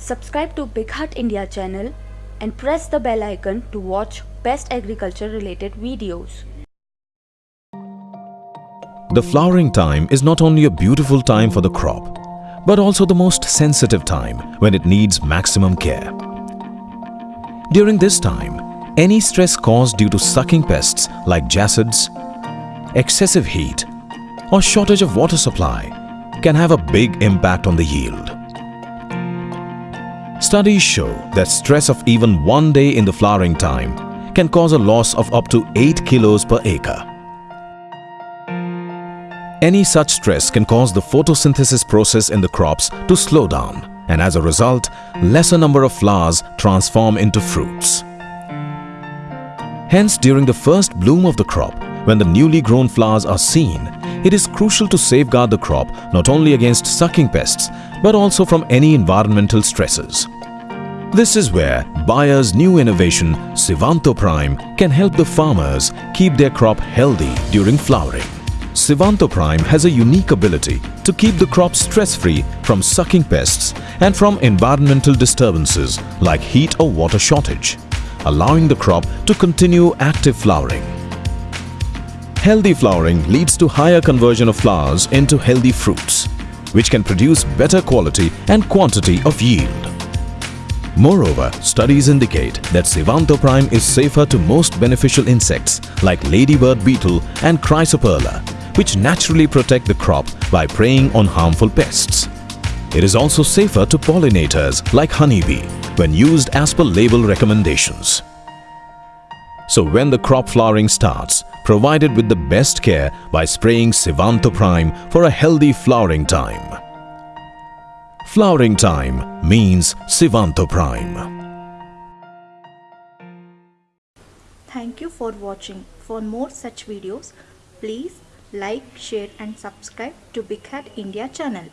Subscribe to BigHaat India channel and press the bell icon to watch best agriculture related videos. The flowering time is not only a beautiful time for the crop, but also the most sensitive time when it needs maximum care. During this time, any stress caused due to sucking pests like jassids, excessive heat or shortage of water supply can have a big impact on the yield. Studies show that stress of even one day in the flowering time can cause a loss of up to 8 kilos per acre. Any such stress can cause the photosynthesis process in the crops to slow down and as a result, lesser number of flowers transform into fruits. Hence, during the first bloom of the crop, when the newly grown flowers are seen, it is crucial to safeguard the crop not only against sucking pests but also from any environmental stresses. This is where Bayer's new innovation Sivanto Prime can help the farmers keep their crop healthy during flowering. Sivanto Prime has a unique ability to keep the crop stress-free from sucking pests and from environmental disturbances like heat or water shortage, allowing the crop to continue active flowering. Healthy flowering leads to higher conversion of flowers into healthy fruits, which can produce better quality and quantity of yield. Moreover, studies indicate that Sivanto Prime is safer to most beneficial insects like ladybird beetle and chrysoperla, which naturally protect the crop by preying on harmful pests. It is also safer to pollinators like honeybee when used as per label recommendations. So when the crop flowering starts, provide it with the best care by spraying Sivanto Prime for a healthy flowering time. Flowering time means Sivanto Prime. Thank you for watching. For more such videos, please like, share and subscribe to BigHaat India channel.